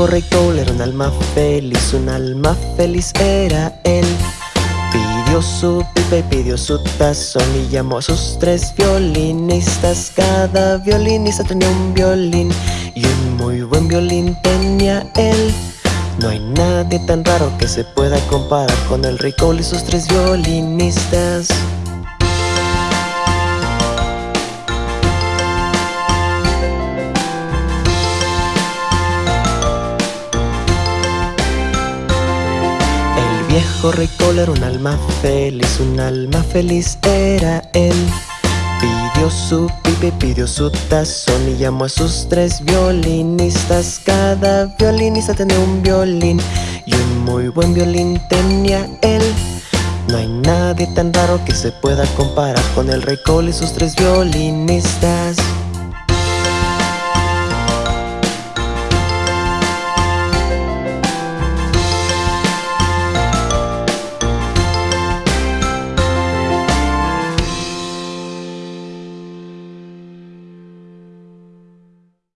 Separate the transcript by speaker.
Speaker 1: Cole era un alma feliz, un alma feliz era él. Pidió su pipa y pidió su tazón y llamó a sus tres violinistas. Cada violinista tenía un violín y un muy buen violín tenía él. No hay nadie tan raro que se pueda comparar con el rey Cole y sus tres violinistas viejo rey Cole era un alma feliz, un alma feliz era él. Pidió su pipe, pidió su tazón y llamó a sus tres violinistas. Cada violinista tenía un violín y un muy buen violín tenía él. No hay nadie tan raro que se pueda comparar con el rey Cole y sus tres violinistas